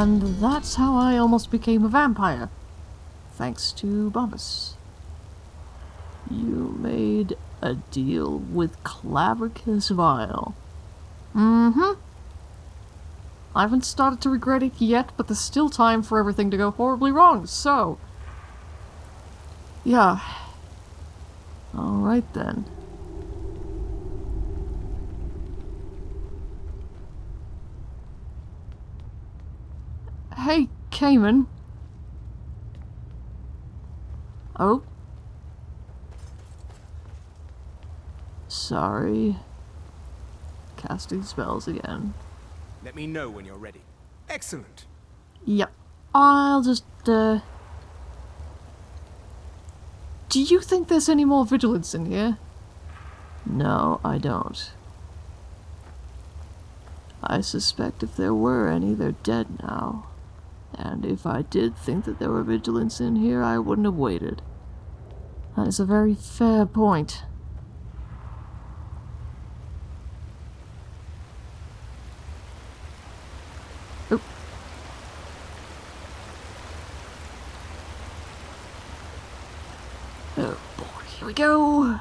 And that's how I almost became a vampire. Thanks to Barbas. You made a deal with Clavicus Vile. Mm-hmm. I haven't started to regret it yet, but there's still time for everything to go horribly wrong, so... Yeah. Alright then. Hey, Cayman. Oh? Sorry. Casting spells again. Let me know when you're ready. Excellent. Yep. I'll just, uh... Do you think there's any more Vigilants in here? No, I don't. I suspect if there were any, they're dead now. And if I did think that there were Vigilants in here, I wouldn't have waited. That is a very fair point. Oop. Oh boy, here we go.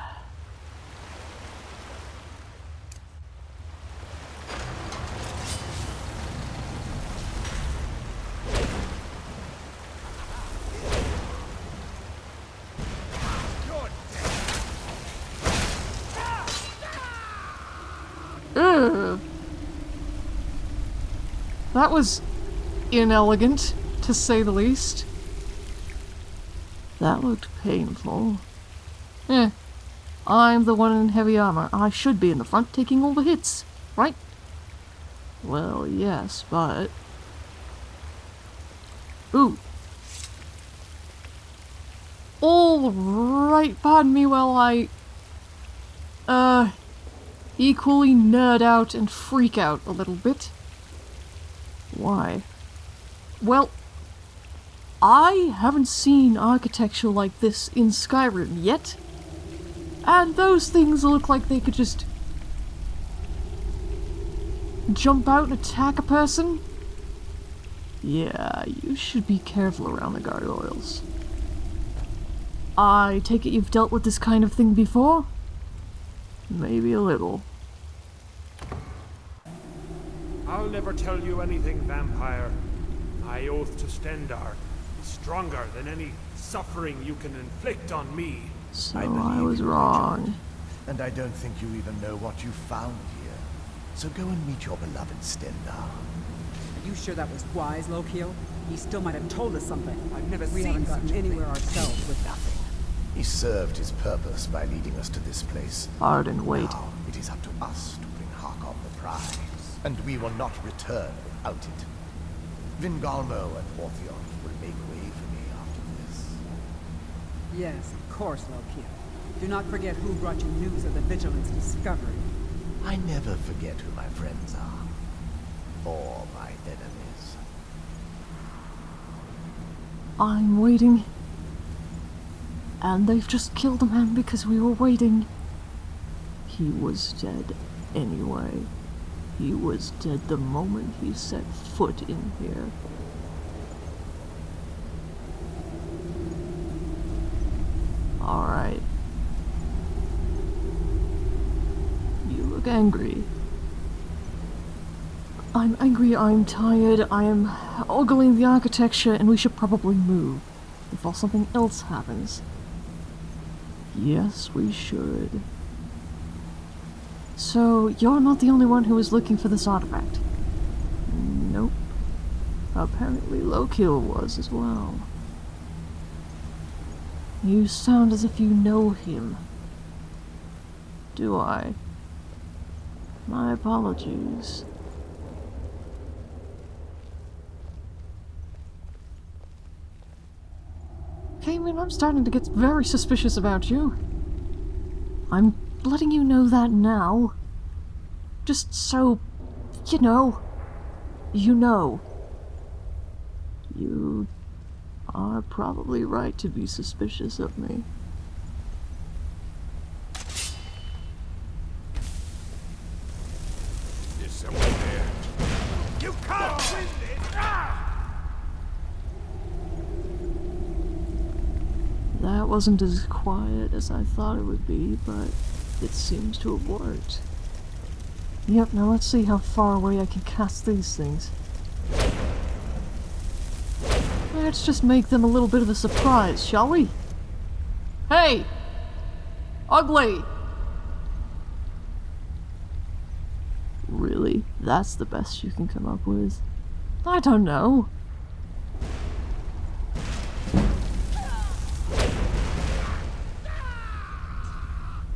Ugh. That was inelegant, to say the least. That looked painful. Eh. I'm the one in heavy armor. I should be in the front taking all the hits, right? Well, yes, but... Ooh. All right, pardon me while I... Uh equally nerd out and freak out a little bit. Why? Well, I haven't seen architecture like this in Skyrim yet. And those things look like they could just jump out and attack a person. Yeah, you should be careful around the gargoyles. I take it you've dealt with this kind of thing before? Maybe a little. I'll never tell you anything, vampire. My oath to Stendarr is stronger than any suffering you can inflict on me. So I I, was in you, wrong. And I don't think you even know what you found here. So go and meet your beloved Stendarr. Are you sure that was wise, Lokil? He still might have told us something. I've never we seen haven't gotten such a anywhere thing. ourselves with nothing. He served his purpose by leading us to this place. Hard and wait. Now it is up to us to bring Harkon the prize. And we will not return without it. Vingalmo and Orthjolf will make way for me after this. Yes, of course, Lokil. Do not forget who brought you news of the Vigilance discovery. I never forget who my friends are. Or my enemies. I'm waiting. And they've just killed a man because we were waiting. He was dead anyway. He was dead the moment he set foot in here. Alright. You look angry. I'm angry, I'm tired, I am ogling the architecture, and we should probably move before something else happens. Yes, we should. So, you're not the only one who was looking for this artifact? Nope. Apparently Lokil was as well. You sound as if you know him. Do I? My apologies. Cayman, I'm starting to get very suspicious about you. I'm letting you know that now. Just so, you know, you know. You are probably right to be suspicious of me. There's someone there. You can't win this! Ah! That wasn't as quiet as I thought it would be, but it seems to have worked. Yep, now let's see how far away I can cast these things. Let's just make them a little bit of a surprise, shall we? Hey! Ugly! Really? That's the best you can come up with? I don't know.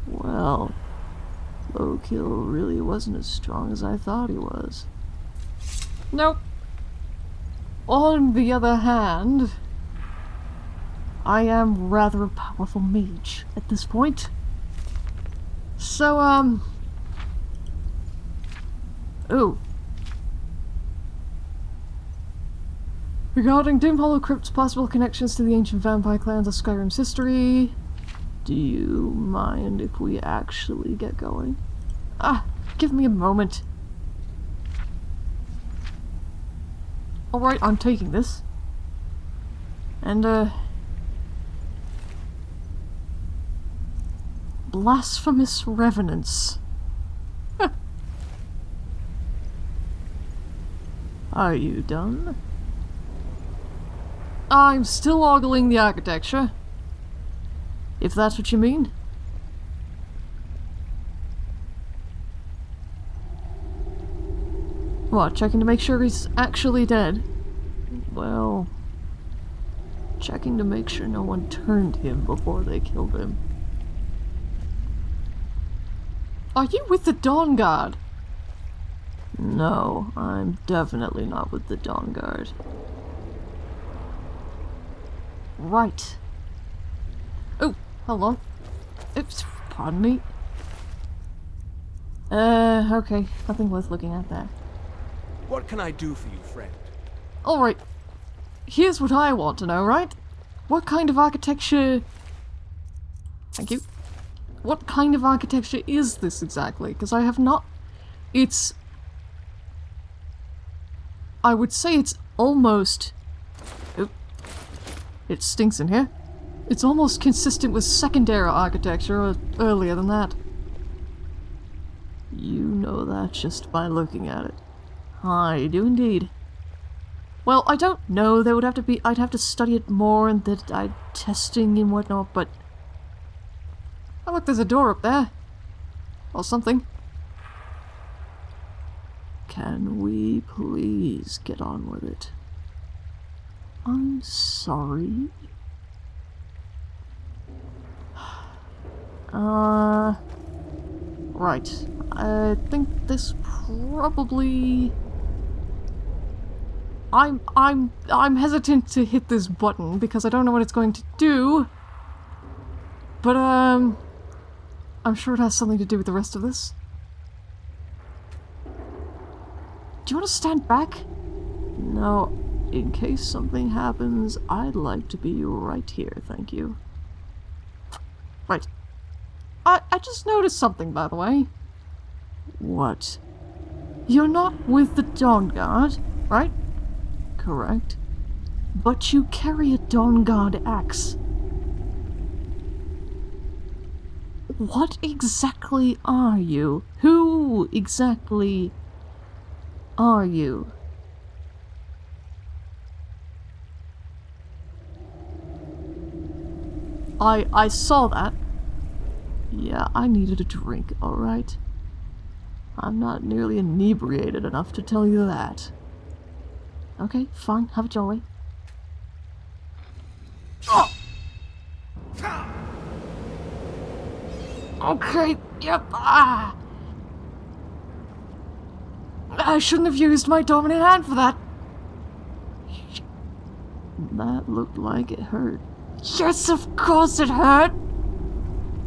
Well, Lokil really wasn't as strong as I thought he was. Nope. On the other hand, I am rather a powerful mage at this point. So, um... Ooh. Regarding Dimhollow Crypt's possible connections to the ancient vampire clans of Skyrim's history, do you mind if we actually get going? Ah, give me a moment. Alright, I'm taking this. And, uh... Blasphemous Revenants. Are you done? I'm still ogling the architecture. If that's what you mean. What, checking to make sure he's actually dead? Well... Checking to make sure no one turned him before they killed him. Are you with the Dawnguard? No, I'm definitely not with the Dawnguard. Right. Oh, hold on. Oops, pardon me. Uh, okay. Nothing worth looking at there. What can I do for you, friend? Alright. Here's what I want to know, right? What kind of architecture... Thank you. What kind of architecture is this exactly? Because I have not... It's... I would say it's almost... It stinks in here. It's almost consistent with Second Era architecture, or earlier than that. You know that just by looking at it. I do indeed. Well, I don't know. There would have to be... I'd have to study it more and that I testing and whatnot, but... Oh, look, there's a door up there. Or something. Can we please get on with it? I'm sorry. Uh... Right. I think this probably... I'm I'm I'm hesitant to hit this button because I don't know what it's going to do. But um I'm sure it has something to do with the rest of this. Do you want to stand back? No, in case something happens, I'd like to be right here, thank you. Right. I, I just noticed something, by the way. What? You're not with the Dawnguard, right? Correct. But you carry a Dawnguard axe. What exactly are you? Who exactly are you? I I saw that. Yeah, I needed a drink, alright? I'm not nearly inebriated enough to tell you that. Okay, fine, have a jolly. Oh! Okay, yep, ah! I shouldn't have used my dominant hand for that. That looked like it hurt. Yes, of course it hurt!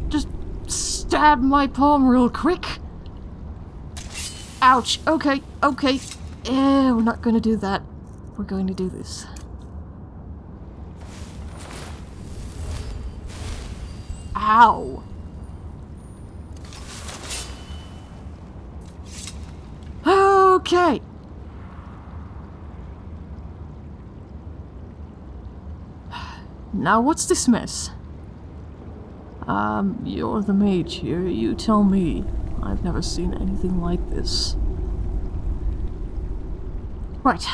Just stab my palm real quick. Ouch. Okay, okay. Eh, we're not going to do that. We're going to do this. Ow. Okay. Now what's this mess? Um, you're the mage here. You tell me. I've never seen anything like this. Right.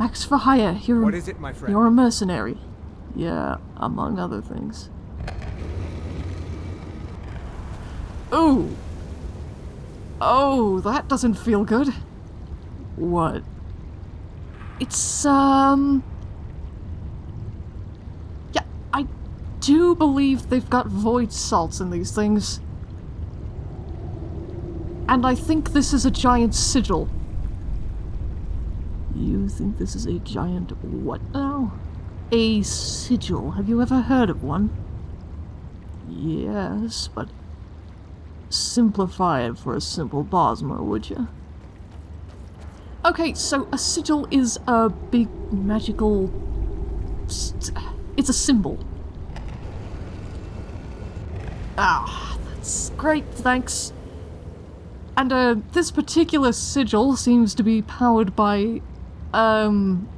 Axe for hire. You're What is it, my friend? you're a mercenary. Yeah, among other things. Ooh. Oh, that doesn't feel good. What? It's, um... Yeah, I do believe they've got void salts in these things. And I think this is a giant sigil. You think this is a giant what now? A sigil. Have you ever heard of one? Yes, but simplify it for a simple Bosmer, would you? Okay, so a sigil is a big magical... It's a symbol. Ah, that's great, thanks. And uh, this particular sigil seems to be powered by, um,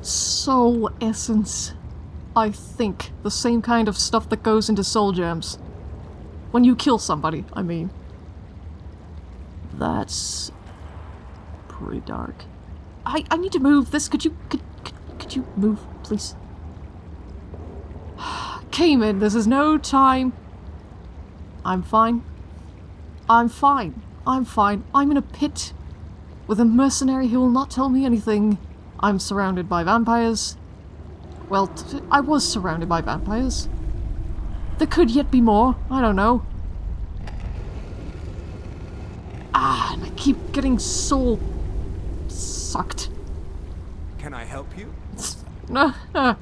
soul essence. I think the same kind of stuff that goes into soul gems. When you kill somebody, I mean. That's pretty dark. I I need to move this. Could you could could, could you move, please? Cayman, this is no time. I'm fine. I'm fine. I'm fine. I'm in a pit with a mercenary who will not tell me anything. I'm surrounded by vampires. Well, t- I was surrounded by vampires. There could yet be more. I don't know. Ah, and I keep getting soul sucked. Can I help you? No. uh,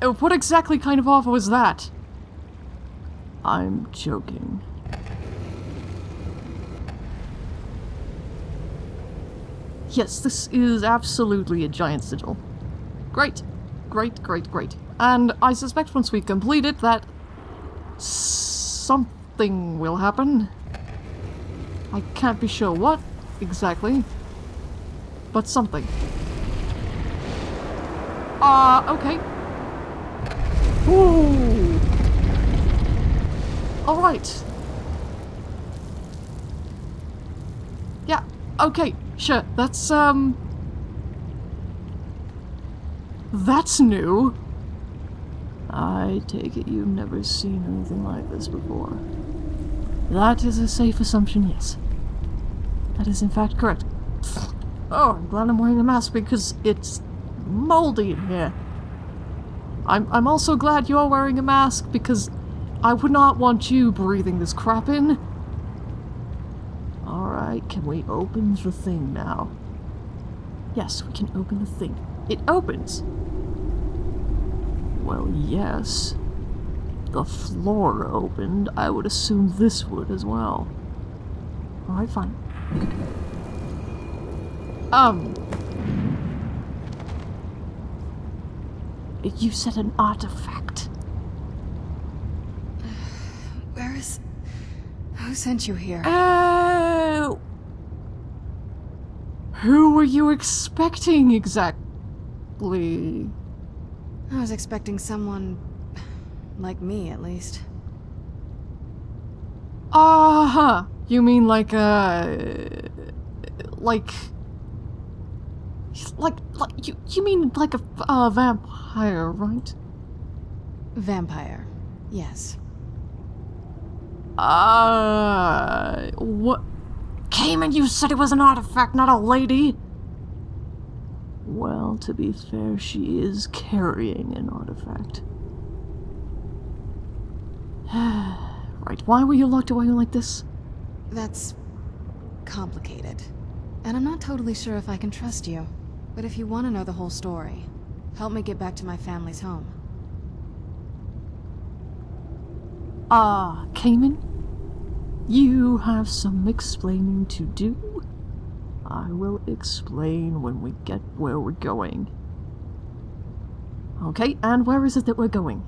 what exactly kind of offer was that? I'm joking. Yes, this is absolutely a giant sigil. Great. Great, great, great. And I suspect once we complete it that something will happen. I can't be sure what exactly, but something. Ah, uh, okay. Ooh. All right. Yeah. Okay. Sure. That's um. That's new. I take it you've never seen anything like this before. That is a safe assumption, yes. That is in fact correct. Oh, I'm glad I'm wearing a mask because it's moldy in here. I'm, I'm also glad you're wearing a mask because I would not want you breathing this crap in. Can we open the thing now? Yes, we can open the thing. It opens! Well, yes. The floor opened. I would assume this would as well. Alright, fine. Um. You said an artifact. Where is... Who sent you here? Oh. Who were you expecting exactly? I was expecting someone... like me, at least. Uh huh. You mean like uh like like like you you mean like a uh, vampire, right? Vampire. Yes. Uh what Cayman, you said it was an artifact, not a lady. Well, to be fair, she is carrying an artifact. right, why were you locked away like this? That's... complicated. And I'm not totally sure if I can trust you. But if you want to know the whole story, help me get back to my family's home. Ah, Cayman? You have some explaining to do. I will explain when we get where we're going. Okay, and where is it that we're going?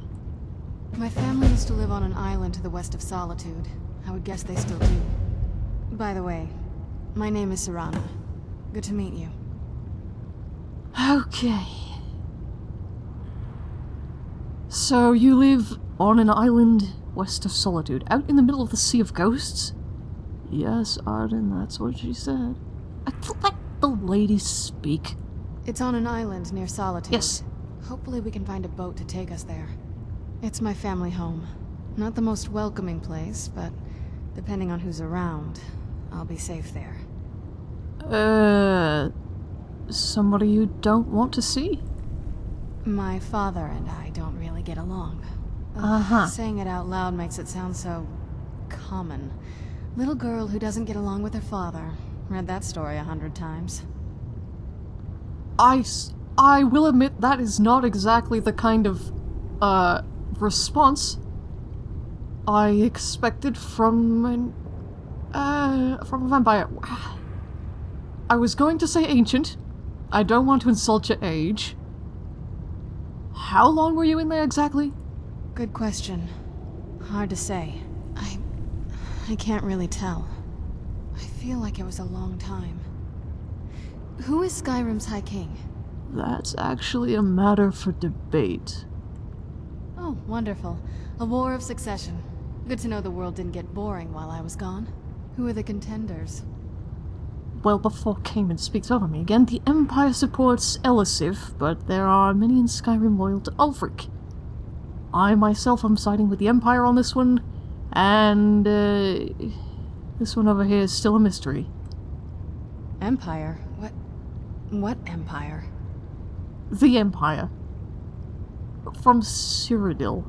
My family used to live on an island to the west of Solitude. I would guess they still do. By the way, my name is Serana. Good to meet you. Okay. So you live on an island west of Solitude, out in the middle of the Sea of Ghosts? Yes, Arden, that's what she said. I let the ladies speak. It's on an island near Solitude. Yes. Hopefully we can find a boat to take us there. It's my family home. Not the most welcoming place, but depending on who's around, I'll be safe there. Uh, somebody you don't want to see? My father and I don't really get along. Uh-huh. Saying it out loud makes it sound so... common. Little girl who doesn't get along with her father. Read that story a hundred times. I... I will admit that is not exactly the kind of, uh, response I expected from an, uh, from a vampire. I was going to say ancient. I don't want to insult your age. How long were you in there exactly? Good question. Hard to say. I... I can't really tell. I feel like it was a long time. Who is Skyrim's High King? That's actually a matter for debate. Oh, wonderful. A war of succession. Good to know the world didn't get boring while I was gone. Who are the contenders? Well, before Cayman speaks over me again, the Empire supports Elisif, but there are many in Skyrim loyal to Ulfric. I myself am siding with the Empire on this one, and uh, this one over here is still a mystery. Empire? What... What empire? The Empire. From Cyrodiil.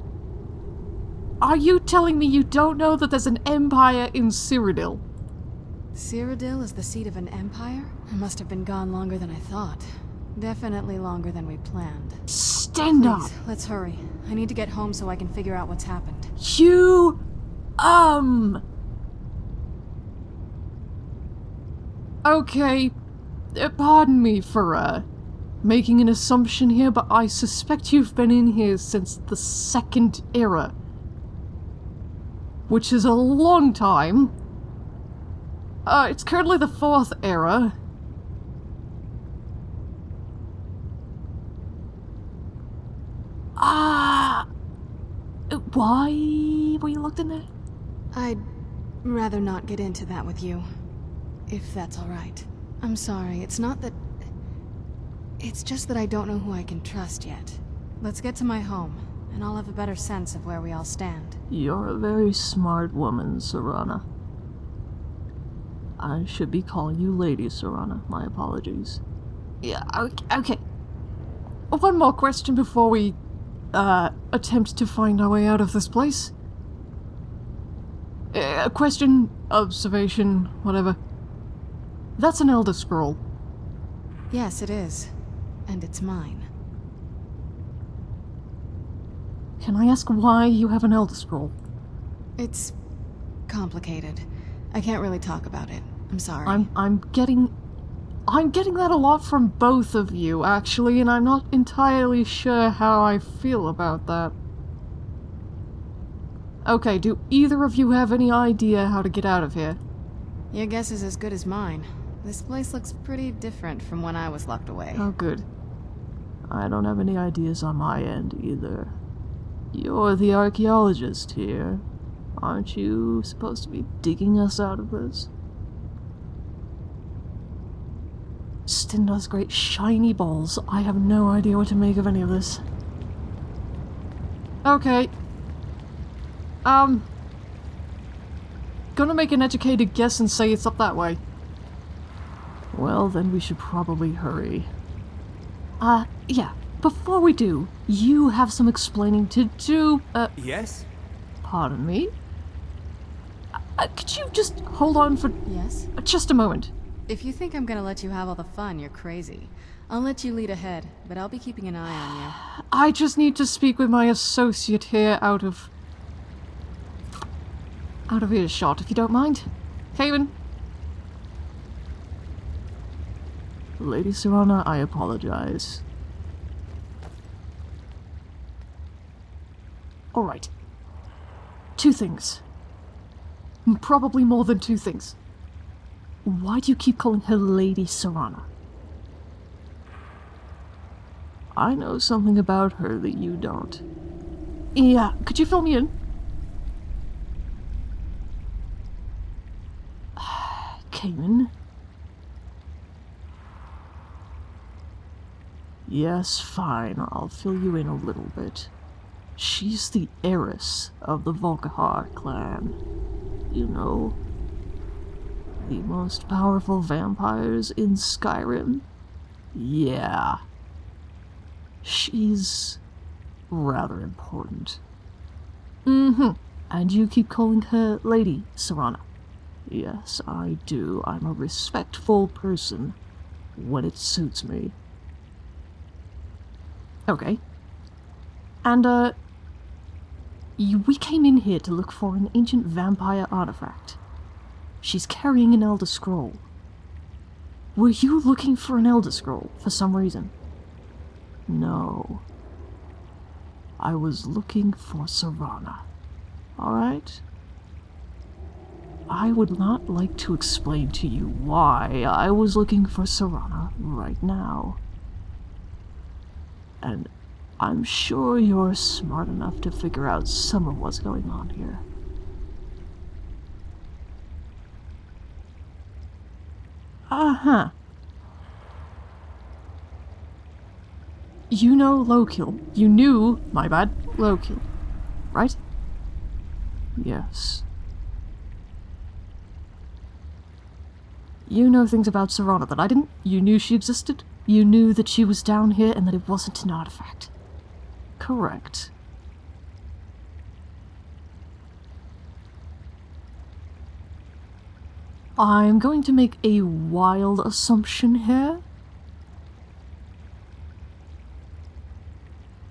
Are you telling me you don't know that there's an Empire in Cyrodiil? Cyrodiil is the seat of an empire? I must have been gone longer than I thought. Definitely longer than we planned. Stand up! Let's hurry. I need to get home so I can figure out what's happened. You, um. Okay, uh, pardon me for, uh, making an assumption here, but I suspect you've been in here since the Second Era. Which is a long time. Uh, it's currently the Fourth Era. Ah. Uh, why were you locked in there? I'd rather not get into that with you. If that's alright. I'm sorry, it's not that... It's just that I don't know who I can trust yet. Let's get to my home, and I'll have a better sense of where we all stand. You're a very smart woman, Serana. I should be calling you Lady Serana. My apologies. Yeah, okay. okay. One more question before we, uh, attempt to find our way out of this place. Uh, A question, observation, whatever. That's an Elder Scroll. Yes, it is. And it's mine. Can I ask why you have an Elder Scroll? It's... complicated. I can't really talk about it. I'm sorry. I'm I'm getting I'm getting that a lot from both of you actually and I'm not entirely sure how I feel about that. Okay, do either of you have any idea how to get out of here? Your guess is as good as mine. This place looks pretty different from when I was locked away. Oh good. I don't have any ideas on my end either. You're the archaeologist here. Aren't you supposed to be digging us out of this? Stendarr's great shiny balls. I have no idea what to make of any of this. Okay. Um. Gonna make an educated guess and say it's up that way. Well, then we should probably hurry. Uh, yeah. Before we do, you have some explaining to do. Uh, Yes? pardon me? Uh, could you just hold on for Yes? just a moment? If you think I'm gonna let you have all the fun, you're crazy. I'll let you lead ahead, but I'll be keeping an eye on you. I just need to speak with my associate here out of... out of earshot, if you don't mind. Haven? Lady Serana, I apologize. Alright. Two things. Probably more than two things. Why do you keep calling her Lady Serana? I know something about her that you don't. Yeah, could you fill me in? Cayman? Yes, fine, I'll fill you in a little bit. She's the heiress of the Volkihar clan. You know, the most powerful vampires in Skyrim? Yeah. She's rather important. Mm-hmm. And you keep calling her Lady Serana. Yes, I do. I'm a respectful person when it suits me. Okay. And, uh, we came in here to look for an ancient vampire artifact. She's carrying an Elder Scroll. Were you looking for an Elder Scroll for some reason? No. I was looking for Serana. Alright? I would not like to explain to you why I was looking for Serana right now. And I'm sure you're smart enough to figure out some of what's going on here. Uh-huh. You know Lokil. You knew, my bad, Lokil. Right? Yes. You know things about Serana that I didn't? You knew she existed? You knew that she was down here and that it wasn't an artifact? Correct. I'm going to make a wild assumption here.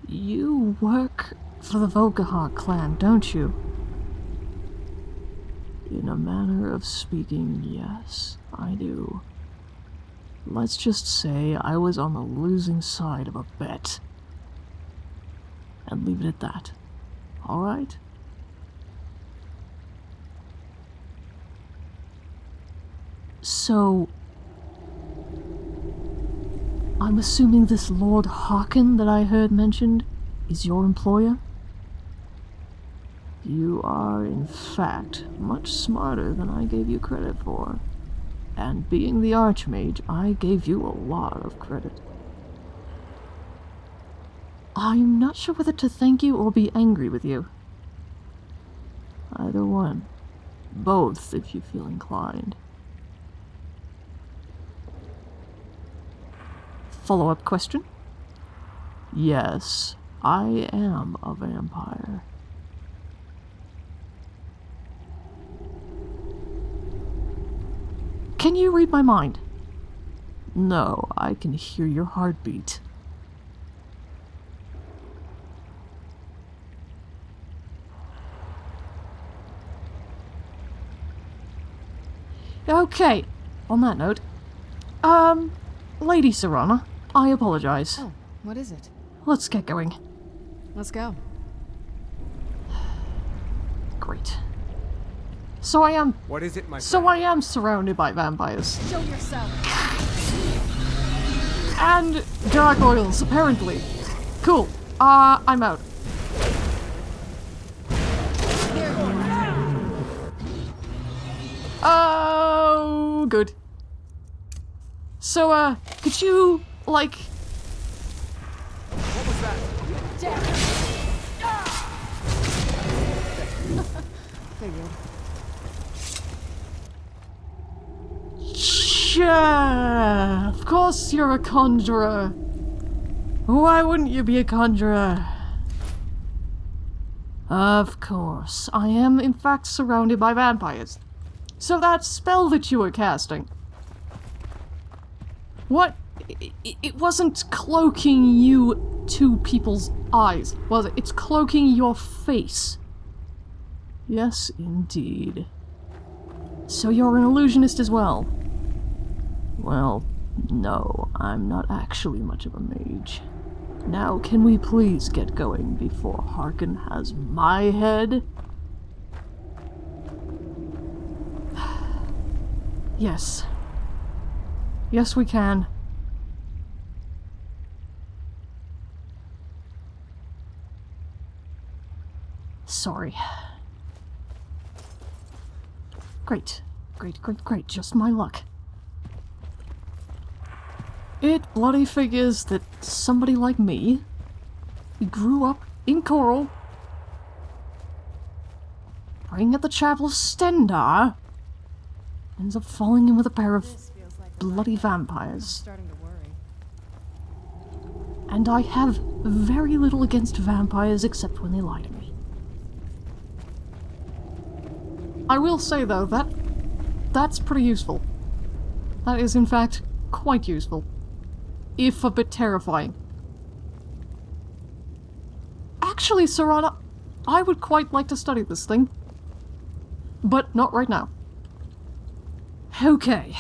You work for the Volkihar clan, don't you? In a manner of speaking, yes, I do. Let's just say I was on the losing side of a bet. And leave it at that. Alright? So... I'm assuming this Lord Harkon that I heard mentioned is your employer? You are, in fact, much smarter than I gave you credit for. And being the Archmage, I gave you a lot of credit. I'm not sure whether to thank you or be angry with you. Either one. Both, if you feel inclined. Follow-up question? Yes, I am a vampire. Can you read my mind? No, I can hear your heartbeat. Okay, on that note, um, Lady Serana, I apologize. Oh, what is it? Let's get going. Let's go. Great. So I am. What is it, my So friend? I am surrounded by vampires. Show yourself. And gargoyles, apparently. Cool. Uh, I'm out. Oh, good. So, uh, could you, like... What was that? Sure, of course you're a conjurer. Why wouldn't you be a conjurer? Of course, I am in fact surrounded by vampires. So that spell that you were casting. What? It wasn't cloaking you to people's eyes, was it? It's cloaking your face. Yes, indeed. So you're an illusionist as well? Well, no, I'm not actually much of a mage. Now, can we please get going before Harkon has my head? yes. Yes, we can. Sorry. Great. Great, great, great. Just my luck. It bloody figures that somebody like me, who grew up in Chorrol, praying at the Chapel of Stendarr, ends up falling in with a pair of bloody vampires. Starting to worry. And I have very little against vampires except when they lie to me. I will say though, that that's pretty useful. That is in fact quite useful. If a bit terrifying. Actually, Serana, I would quite like to study this thing. But not right now. Okay.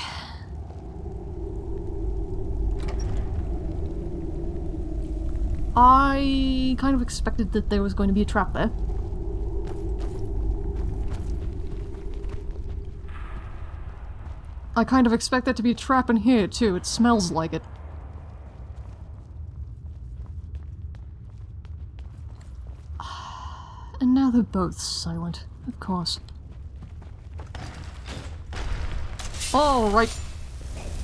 I kind of expected that there was going to be a trap there. I kind of expect there to be a trap in here too, it smells like it. And now they're both silent, of course. Alright,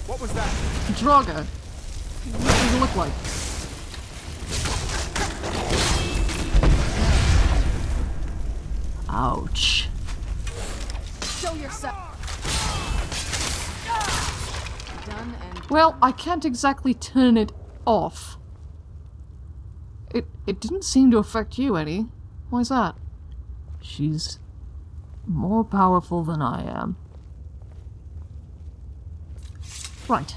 What was that? Draugr. What does it look like? Ouch. Show yourself. Well, I can't exactly turn it off. It it didn't seem to affect you any. Why's that? She's more powerful than I am. Right.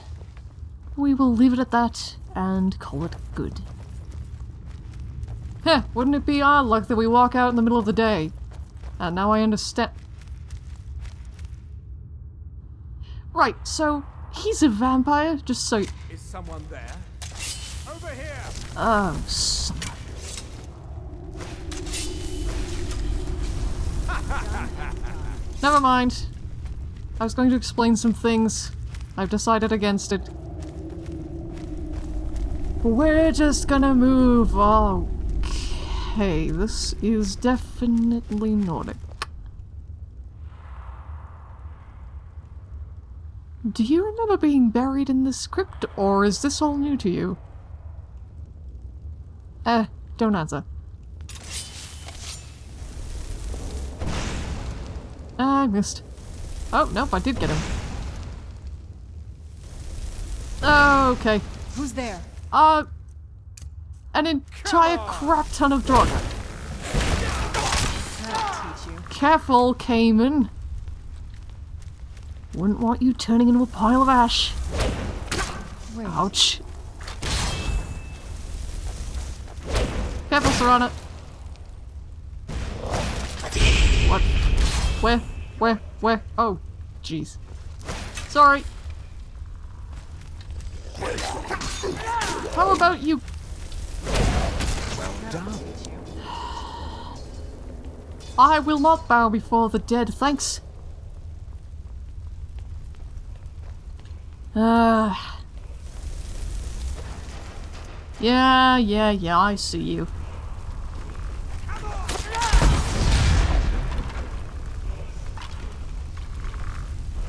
We will leave it at that and call it good. Heh, wouldn't it be odd luck that we walk out in the middle of the day? And now I understand. Right, so he's a vampire, just so. Is someone there? Over here! Oh. Never mind. I was going to explain some things. I've decided against it. We're just gonna move. Okay, this is definitely Nordic. Do you remember being buried in the script, or is this all new to you? Eh, don't answer. I missed. Oh, nope, I did get him. Okay. who's there? Uh, an entire crap ton of Draugr. That'll teach you. Careful, Cayman. Wouldn't want you turning into a pile of ash. Wait. Ouch. Careful, Serana. What? Where? Where? Where? Oh, jeez. Sorry. How about you? Well done. I will not bow before the dead, thanks. Ah. yeah, yeah, yeah, I see you.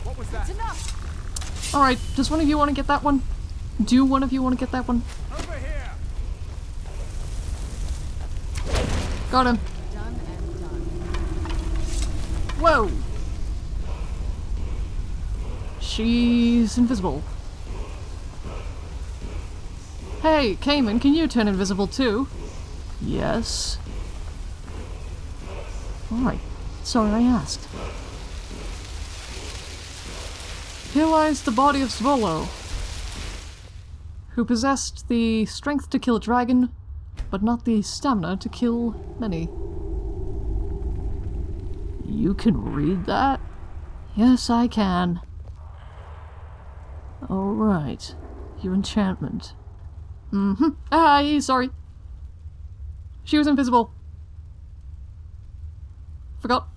What was that? Alright, does one of you want to get that one? Do one of you want to get that one? Over here! Got him. Done and done. Whoa! She's invisible. Hey, Cayman, can you turn invisible too? Yes. Alright, sorry I asked. Here lies the body of Svolo, who possessed the strength to kill a dragon, but not the stamina to kill many. You can read that? Yes, I can. All right. Your enchantment. Mm-hmm. Ah, sorry. She was invisible. Forgot.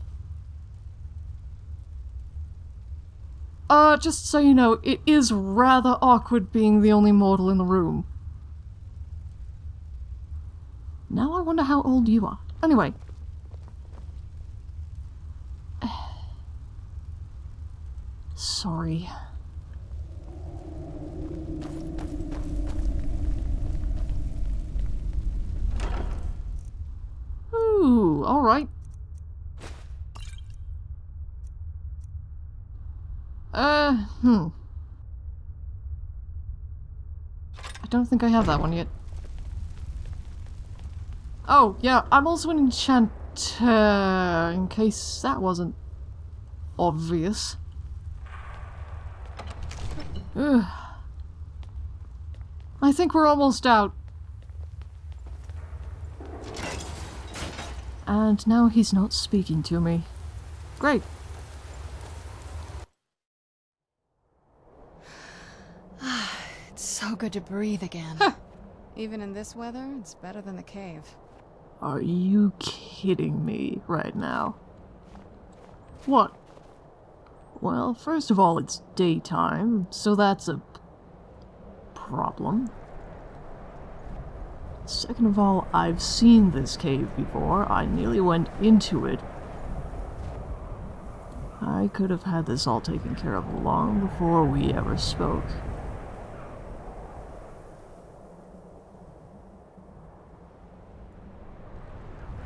Uh, just so you know, it is rather awkward being the only mortal in the room. Now I wonder how old you are. Anyway. Sorry. Think I have that one yet. Oh, yeah, I'm also an enchanter, in case that wasn't obvious. Ugh. I think we're almost out. And now he's not speaking to me. Great. It's so good to breathe again. Even in this weather, it's better than the cave. Are you kidding me right now? What? Well, first of all, it's daytime, so that's a problem. Second of all, I've seen this cave before. I nearly went into it. I could have had this all taken care of long before we ever spoke.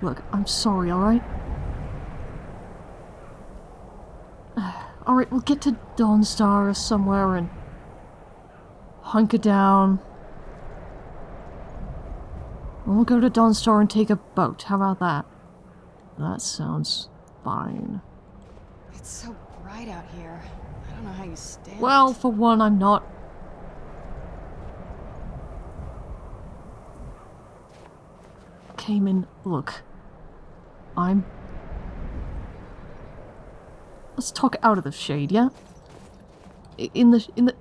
Look, I'm sorry, alright? Alright, we'll get to Dawnstar or somewhere and hunker down. We'll go to Dawnstar and take a boat. How about that? That sounds fine. It's so bright out here. I don't know how you stand Well, for one, I'm not. Cayman, look. I'm. Let's talk out of the shade, yeah? In the. in the.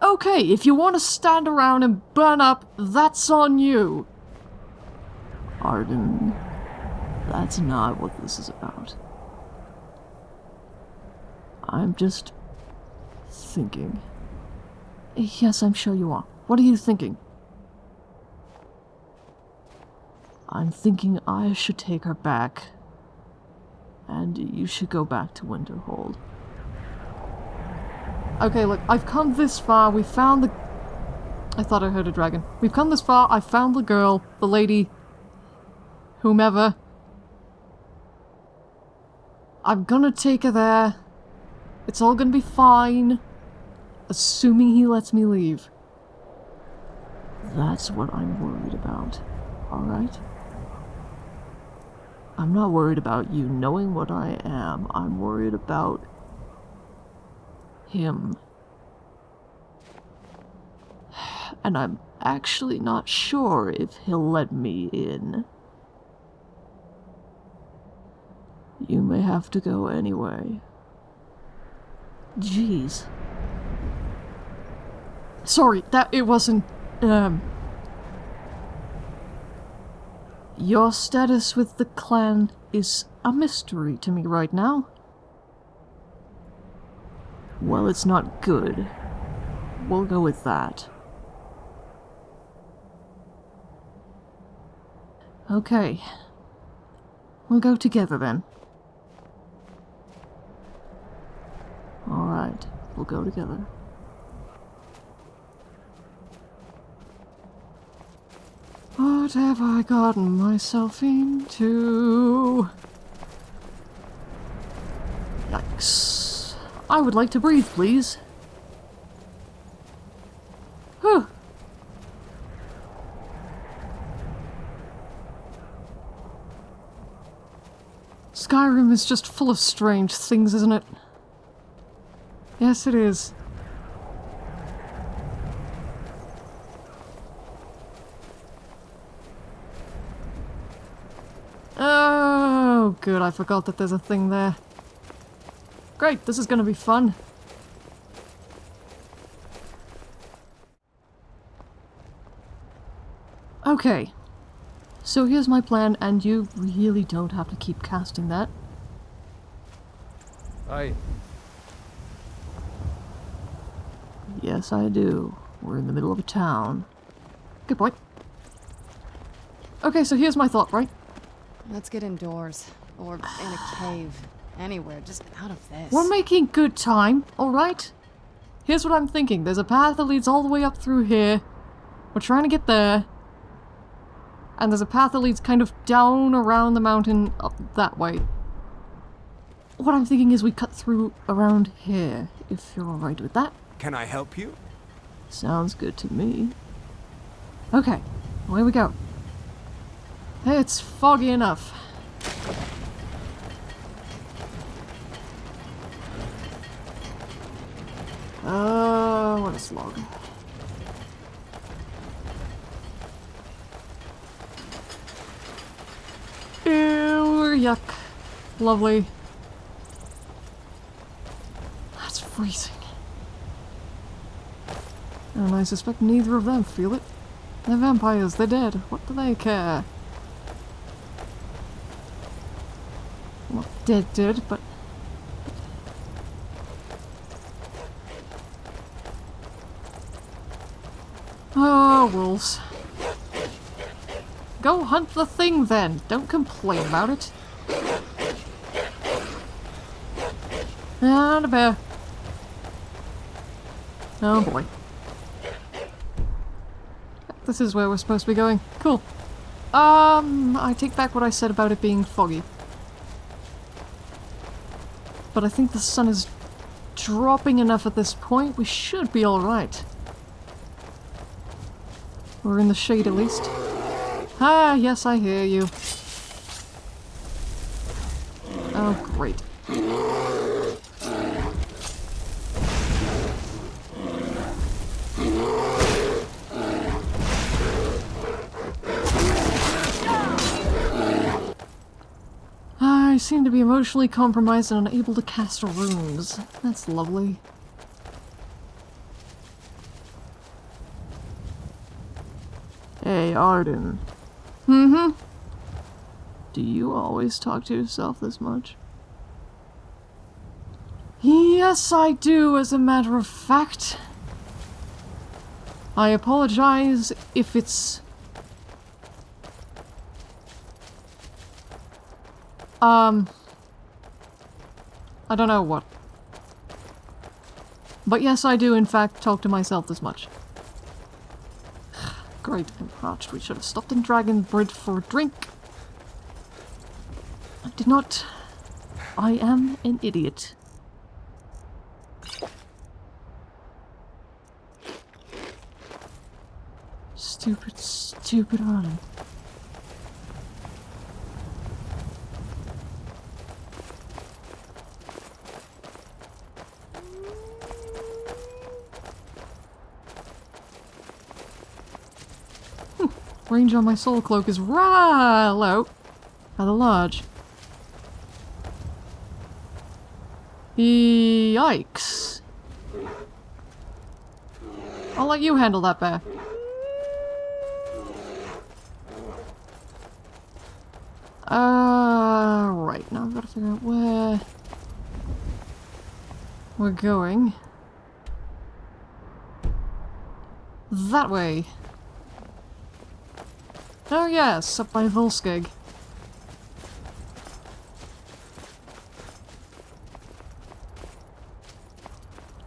Okay, if you want to stand around and burn up, that's on you. Arden, that's not what this is about. I'm just thinking. Yes, I'm sure you are. What are you thinking? I'm thinking I should take her back. And you should go back to Winterhold. Okay, look, I've come this far. We found the. I thought I heard a dragon. We've come this far. I found the girl, the lady, whomever. I'm gonna take her there. It's all gonna be fine. Assuming he lets me leave. That's what I'm worried about. Alright? I'm not worried about you knowing what I am. I'm worried about him. And I'm actually not sure if he'll let me in. You may have to go anyway. Jeez. Sorry, that it wasn't um Your status with the clan is a mystery to me right now. Well, it's not good. We'll go with that. Okay. We'll go together then. Alright, we'll go together. What have I gotten myself into? Yikes. I would like to breathe, please. Whew. Skyrim is just full of strange things, isn't it? Yes, it is. Oh, good. I forgot that there's a thing there. Great, this is gonna be fun. Okay. So here's my plan, and you really don't have to keep casting that. Aye. Yes, I do. We're in the middle of a town. Good point. Okay, so here's my thought, right? Let's get indoors. Or in a cave. Anywhere, just out of this. We're making good time, alright? Here's what I'm thinking. There's a path that leads all the way up through here. We're trying to get there. And there's a path that leads kind of down around the mountain up that way. What I'm thinking is we cut through around here, if you're alright with that. Can I help you? Sounds good to me. Okay, away we go. It's foggy enough. Uh, what a slog. Ew, yuck. Lovely. That's freezing. And I suspect neither of them feel it. They're vampires, they're dead. What do they care? Well, dead dead, but... Wolves. Go hunt the thing then. Don't complain about it. And a bear. Oh boy. This is where we're supposed to be going. Cool. Um, I take back what I said about it being foggy. But I think the sun is dropping enough at this point, we should be alright. We're in the shade at least. Ah, yes, I hear you. Oh, great. I seem to be emotionally compromised and unable to cast runes. That's lovely. Arden. Mm-hmm. Do you always talk to yourself this much? Yes, I do, as a matter of fact. I apologize if it's... Um... I don't know what. But yes, I do in fact talk to myself this much. Great, I'm parched. We should have stopped in Dragon Bridge for a drink. I did not. I am an idiot. Stupid, stupid Arden. Range on my soul cloak is right low at the lodge. Yikes. I'll let you handle that bear. Uh, right, now I've got to figure out where we're going. That way. Oh yes, up by Volskygge.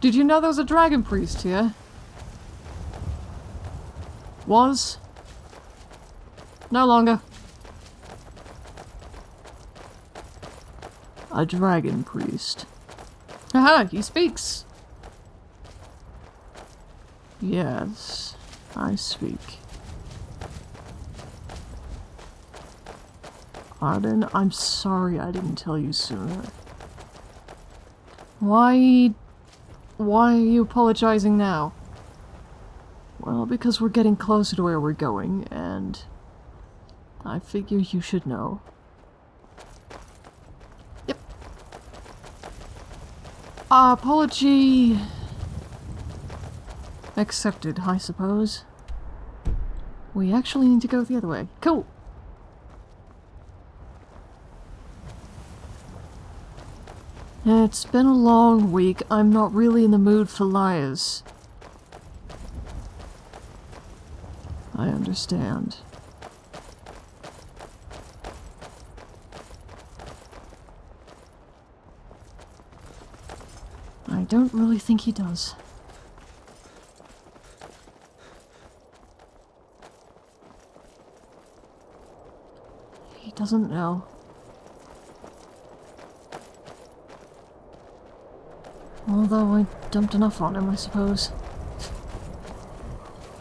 Did you know there was a dragon priest here? Was? No longer. A dragon priest. Haha, he speaks! Yes, I speak. Arden, I'm sorry I didn't tell you sooner. Why... Why are you apologizing now? Well, because we're getting closer to where we're going, and... I figure you should know. Yep. Apology... Accepted, I suppose. We actually need to go the other way. Cool! It's been a long week. I'm not really in the mood for liars. I understand. I don't really think he does. He doesn't know. Although I dumped enough on him, I suppose.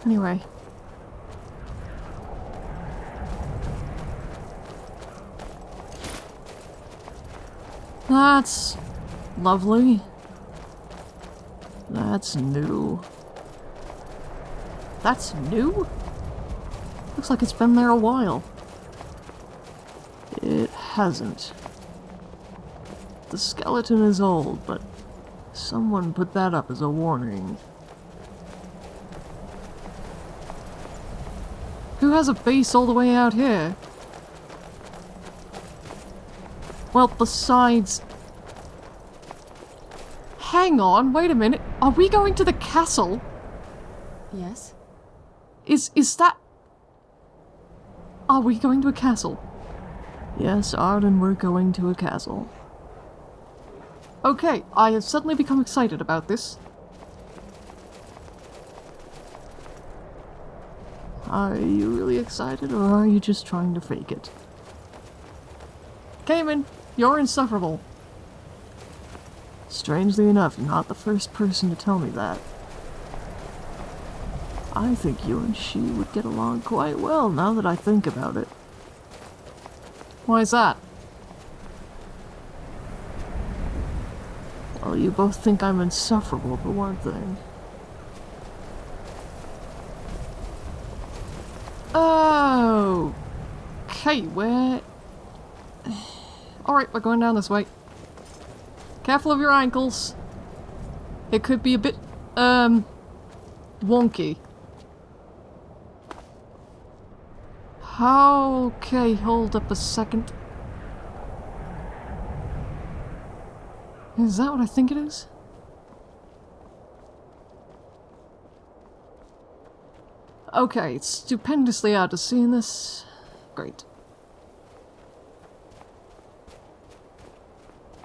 Anyway. That's lovely. That's new. That's new? Looks like it's been there a while. It hasn't. The skeleton is old, but someone put that up as a warning. Who has a base all the way out here? Well, besides... Hang on, wait a minute. Are we going to the castle? Yes? Is is that... Are we going to a castle? Yes, Arden, we're going to a castle. Okay, I have suddenly become excited about this. Are you really excited, or are you just trying to fake it? Cayman, you're insufferable. Strangely enough, not the first person to tell me that. I think you and she would get along quite well now that I think about it. Why is that? You both think I'm insufferable for one thing. Oh, okay, where? Alright, we're going down this way. Careful of your ankles. It could be a bit, um, wonky. Okay, hold up a second. Is that what I think it is? Okay, it's stupendously out to sea in this. Great.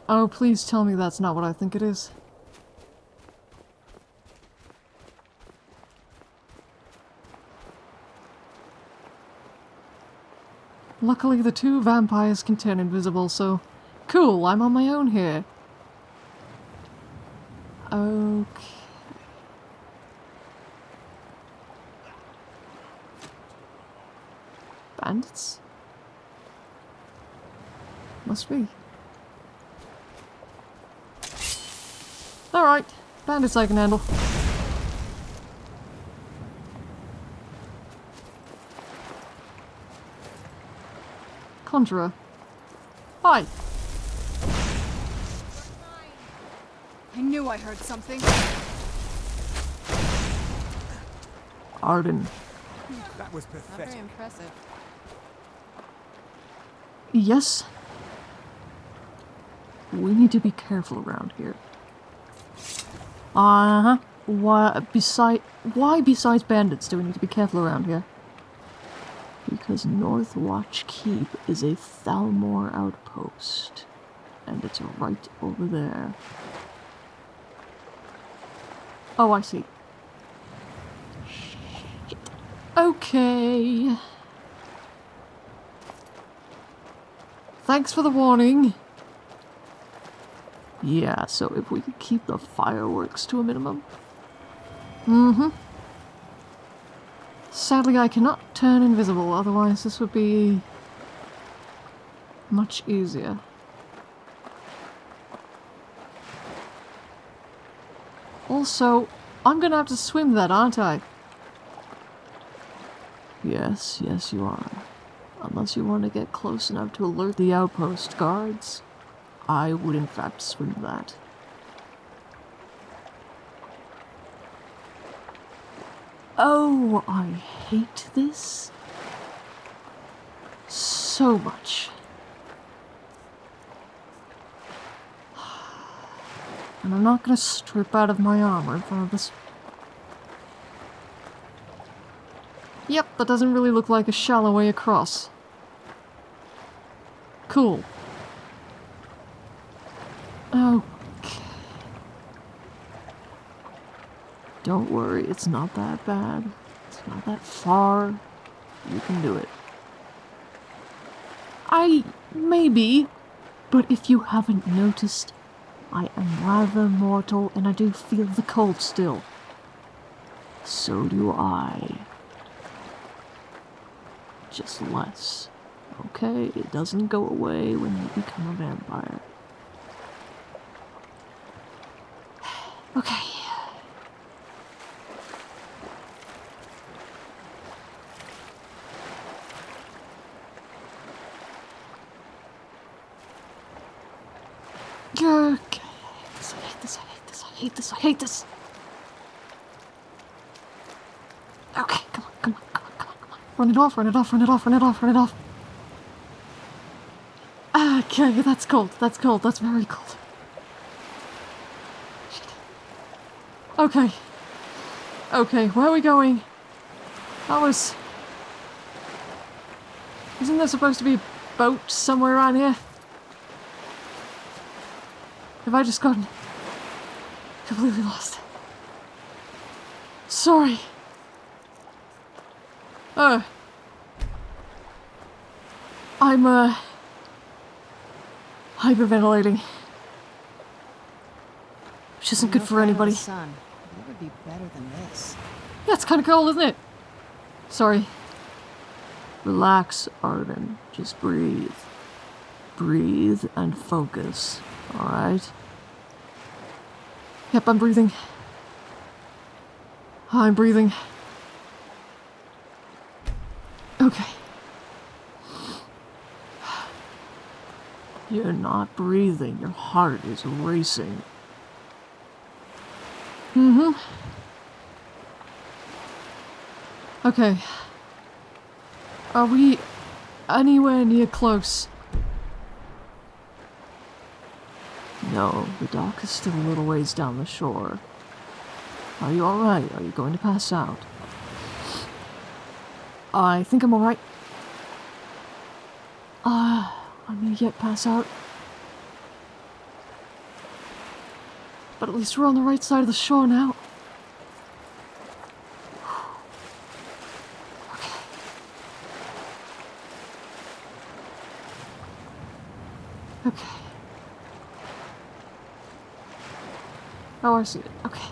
Oh, please tell me that's not what I think it is. Luckily, the two vampires can turn invisible, so... Cool, I'm on my own here. Okay. Bandits? Must be. Alright, bandits I can handle. Conjurer. Hi. I heard something. Arden. That was Not very impressive. Yes? We need to be careful around here. Uh-huh. Why, beside, why besides bandits do we need to be careful around here? Because Northwatch Keep is a Thalmor outpost. And it's right over there. Oh, I see. Okay. Thanks for the warning. Yeah, so if we could keep the fireworks to a minimum. Mm-hmm. Sadly, I cannot turn invisible, otherwise this would be much easier. Also, I'm gonna have to swim that, aren't I? Yes, yes you are. Unless you want to get close enough to alert the outpost guards, I would in fact swim that. Oh, I hate this so much. And I'm not gonna strip out of my armor in front of this. Yep, that doesn't really look like a shallow way across. Cool. Okay. Don't worry, it's not that bad. It's not that far. You can do it. I. maybe. But if you haven't noticed, I am rather mortal and I do feel the cold still. So do I. Just less. Okay? It doesn't go away when you become a vampire. Okay. I hate this, I hate this, I hate this. Okay, come on, come on, come on, come on, come on. Run it off, run it off, run it off, run it off, run it off. Okay, that's cold, that's cold, that's very cold. Okay. Okay, where are we going? That was... Isn't there supposed to be a boat somewhere around here? Have I just gotten completely lost? Sorry. Oh. I'm, uh. hyperventilating. Which isn't good for fight in the anybody. Sun. Would be better than this? Yeah, it's kind of cold, isn't it? Sorry. Relax, Arden. Just breathe. Breathe and focus. Alright? Yep, I'm breathing. I'm breathing. Okay. You're not breathing. Your heart is racing. Mm hmm. Okay. Are we anywhere near close? No, the dock is still a little ways down the shore. Are you alright? Are you going to pass out? I think I'm alright. Ah, uh, I'm gonna get pass out. But at least we're on the right side of the shore now. Oh, I see it. Okay.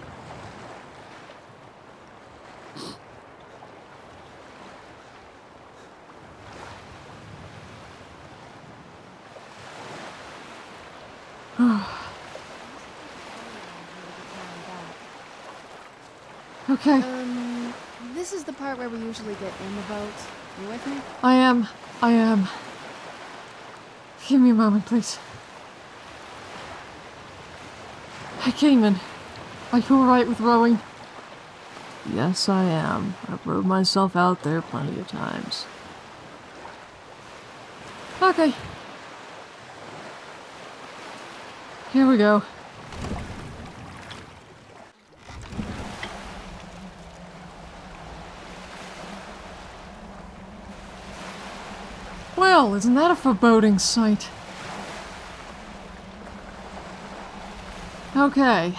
okay. Um, this is the part where we usually get in the boat. You with me? I am. I am. Give me a moment, please. I came Kingman. Are you alright with rowing? Yes, I am. I've rowed myself out there plenty of times. Okay. Here we go. Well, isn't that a foreboding sight? Okay.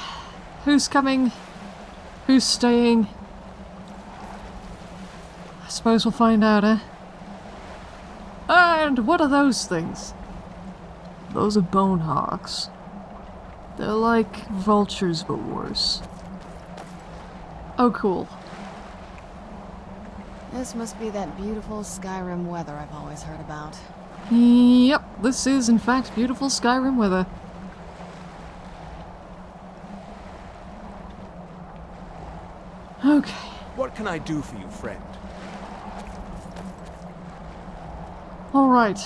Who's coming? Who's staying? I suppose we'll find out, eh? And what are those things? Those are bone hawks. They're like vultures, but worse. Oh, cool. This must be that beautiful Skyrim weather I've always heard about. Yep, this is in fact beautiful Skyrim weather. Okay. What can I do for you, friend? Alright.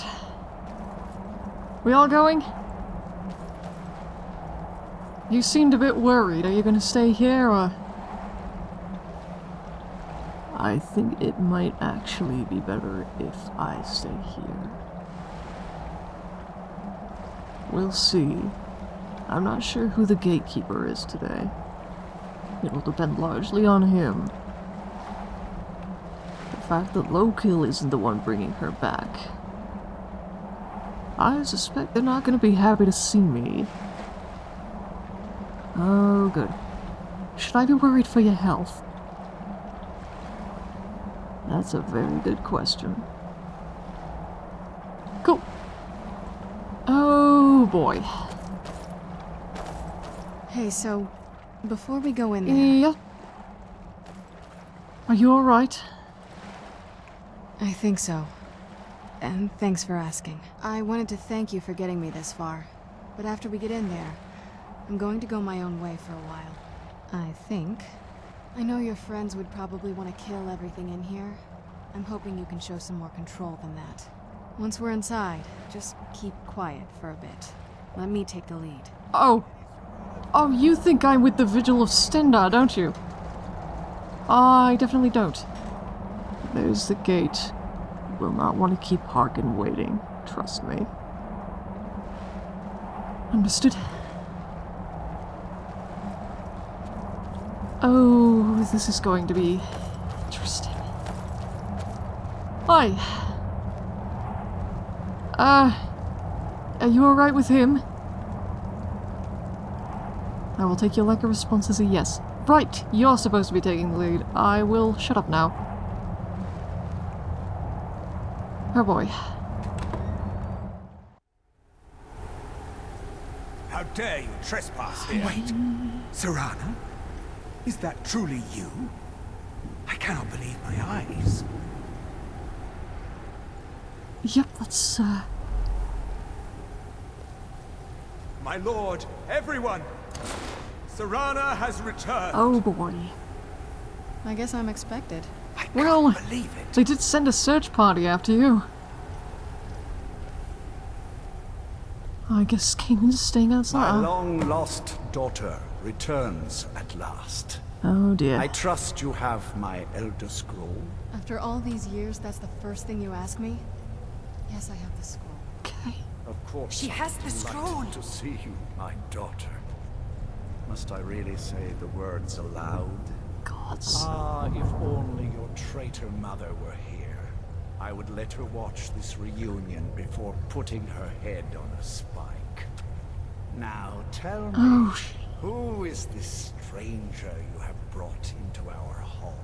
We all going? You seemed a bit worried. Are you gonna stay here or. I think it might actually be better if I stay here. We'll see. I'm not sure who the gatekeeper is today. It'll depend largely on him. The fact that Lokil isn't the one bringing her back. I suspect they're not going to be happy to see me. Oh, good. Should I be worried for your health? That's a very good question. Cool. Oh boy. Hey, so before we go in there, Yeah. Are you alright? I think so. And thanks for asking. I wanted to thank you for getting me this far. But after we get in there, I'm going to go my own way for a while. I think. I know your friends would probably want to kill everything in here. I'm hoping you can show some more control than that. Once we're inside, just keep quiet for a bit. Let me take the lead. Oh. Oh, you think I'm with the Vigil of Stendarr, don't you? I definitely don't. There's the gate. Will not want to keep Harkon waiting. Trust me. Understood. Oh, this is going to be interesting. Hi. Uh, are you alright with him? I will take your lack of response as a yes. Right, you're supposed to be taking the lead. I will shut up now. Oh boy. How dare you trespass here? Wait. Serana? Is that truly you? I cannot believe my eyes. Yep, that's, uh... My lord, everyone! Serana has returned! Oh boy. I guess I'm expected. I can't Well, believe it. They did send a search party after you. I guess Kanan's staying outside. My outside. long-lost daughter returns at last. Oh dear. I trust you have my Elder Scroll. After all these years, that's the first thing you ask me? Yes, I have the scroll. Okay. Of course. She I'm has the delighted scroll. To see you, my daughter. Must I really say the words aloud? Gods. Ah, if only your traitor mother were here. I would let her watch this reunion before putting her head on a spike. Now tell me, Oh, who is this stranger you have brought into our hall?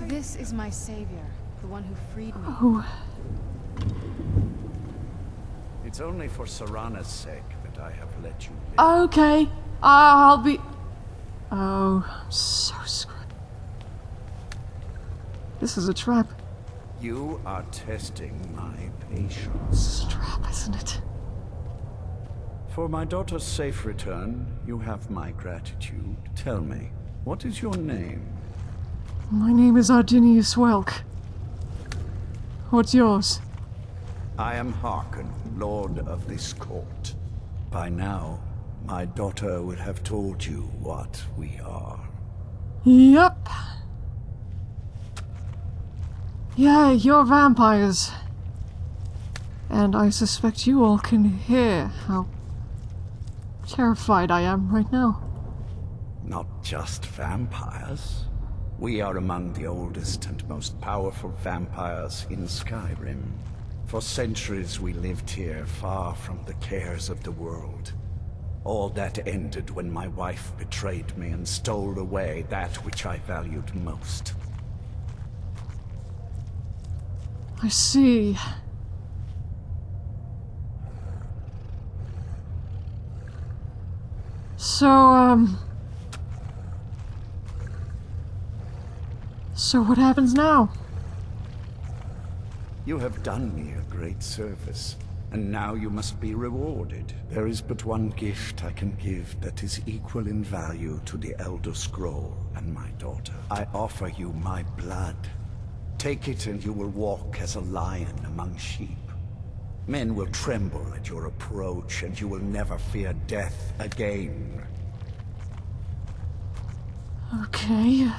This is my savior, the one who freed me. oh. It's only for Serana's sake that I have let you live. Okay. I'll be... Oh, I'm so screwed. This is a trap. You are testing my patience. This is a trap, isn't it? For my daughter's safe return, you have my gratitude. Tell me, what is your name? My name is Ardinius Welk. What's yours? I am Harkon, Lord of this court. By now, my daughter would have told you what we are. Yep. Yeah, you're vampires. And I suspect you all can hear how terrified I am right now. Not just vampires. We are among the oldest and most powerful vampires in Skyrim. For centuries we lived here, far from the cares of the world. All that ended when my wife betrayed me and stole away that which I valued most. I see. So, um... So what happens now? You have done me a great service, and now you must be rewarded. There is but one gift I can give that is equal in value to the Elder Scroll and my daughter. I offer you my blood. Take it and you will walk as a lion among sheep. Men will tremble at your approach, and you will never fear death again. Okay.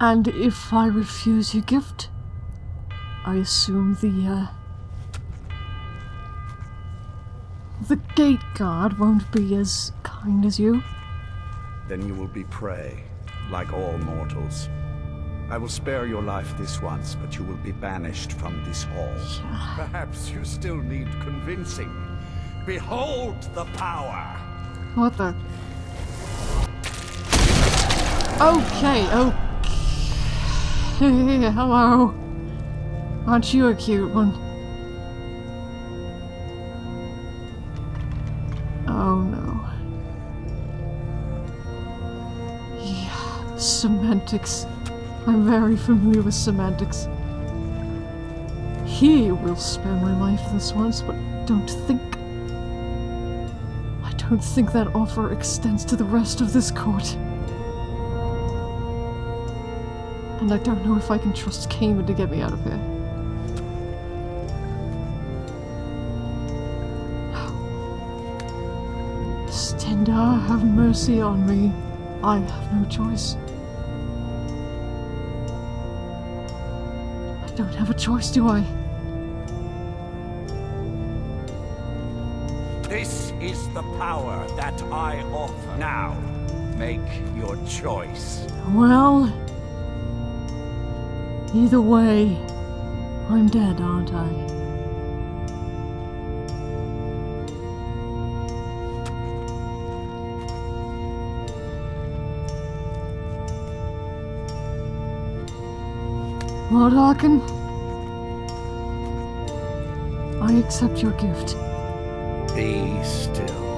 And if I refuse your gift, I assume the, uh... The gate guard won't be as kind as you. Then you will be prey, like all mortals. I will spare your life this once, but you will be banished from this hall. Perhaps you still need convincing. Behold the power! What the? Okay, okay. Hello. Aren't you a cute one? Semantics. I'm very familiar with semantics. He will spare my life this once, but don't think. I don't think that offer extends to the rest of this court. And I don't know if I can trust Cayman to get me out of here. Stendarr, have mercy on me. I have no choice. Don't have a choice, do I? This is the power that I offer. Now, make your choice. Well, either way, I'm dead, aren't I? Lord Harkon, accept your gift. Be still.